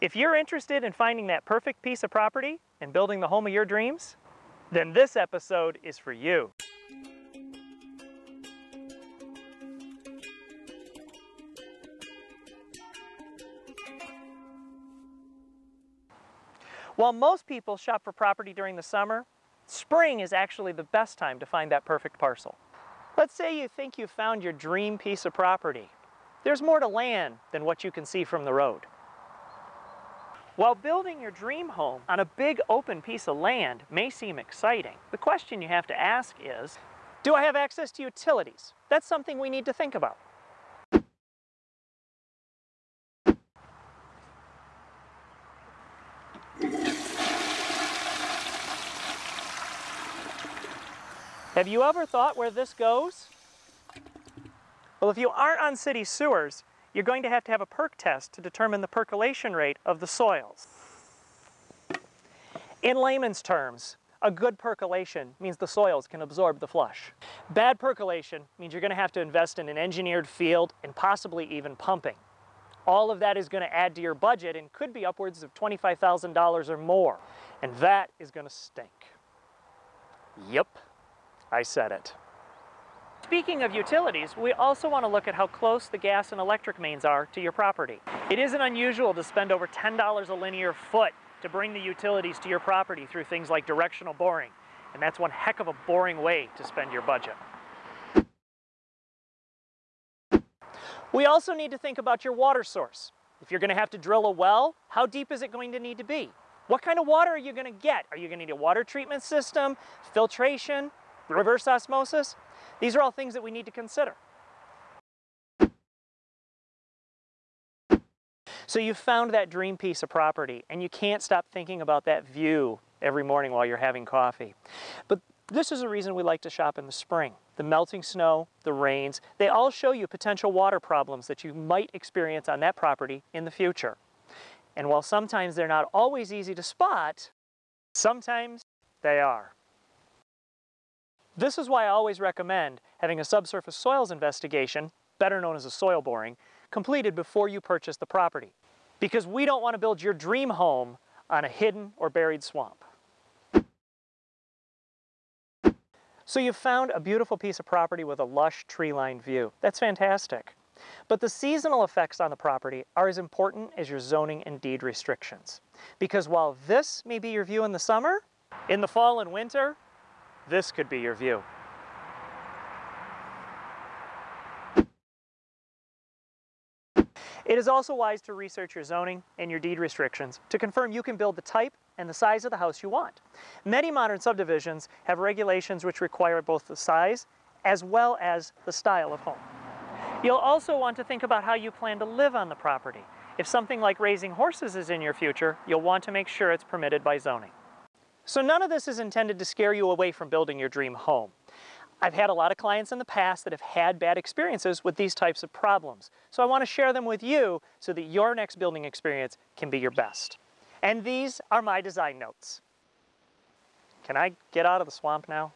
If you're interested in finding that perfect piece of property and building the home of your dreams, then this episode is for you. While most people shop for property during the summer, spring is actually the best time to find that perfect parcel. Let's say you think you've found your dream piece of property. There's more to land than what you can see from the road. While building your dream home on a big open piece of land may seem exciting, the question you have to ask is, do I have access to utilities? That's something we need to think about. Have you ever thought where this goes? Well, if you aren't on city sewers, you're going to have to have a perk test to determine the percolation rate of the soils. In layman's terms, a good percolation means the soils can absorb the flush. Bad percolation means you're going to have to invest in an engineered field and possibly even pumping. All of that is going to add to your budget and could be upwards of $25,000 or more. And that is going to stink. Yep. I said it. Speaking of utilities, we also want to look at how close the gas and electric mains are to your property. It isn't unusual to spend over $10 a linear foot to bring the utilities to your property through things like directional boring, and that's one heck of a boring way to spend your budget. We also need to think about your water source. If you're going to have to drill a well, how deep is it going to need to be? What kind of water are you going to get? Are you going to need a water treatment system, filtration, reverse osmosis. These are all things that we need to consider. So you've found that dream piece of property and you can't stop thinking about that view every morning while you're having coffee. But this is a reason we like to shop in the spring. The melting snow, the rains, they all show you potential water problems that you might experience on that property in the future. And while sometimes they're not always easy to spot, sometimes they are. This is why I always recommend having a subsurface soils investigation, better known as a soil boring, completed before you purchase the property. Because we don't want to build your dream home on a hidden or buried swamp. So you've found a beautiful piece of property with a lush tree-lined view. That's fantastic. But the seasonal effects on the property are as important as your zoning and deed restrictions. Because while this may be your view in the summer, in the fall and winter, this could be your view. It is also wise to research your zoning and your deed restrictions to confirm you can build the type and the size of the house you want. Many modern subdivisions have regulations which require both the size as well as the style of home. You'll also want to think about how you plan to live on the property. If something like raising horses is in your future, you'll want to make sure it's permitted by zoning. So none of this is intended to scare you away from building your dream home. I've had a lot of clients in the past that have had bad experiences with these types of problems. So I want to share them with you so that your next building experience can be your best. And these are my design notes. Can I get out of the swamp now?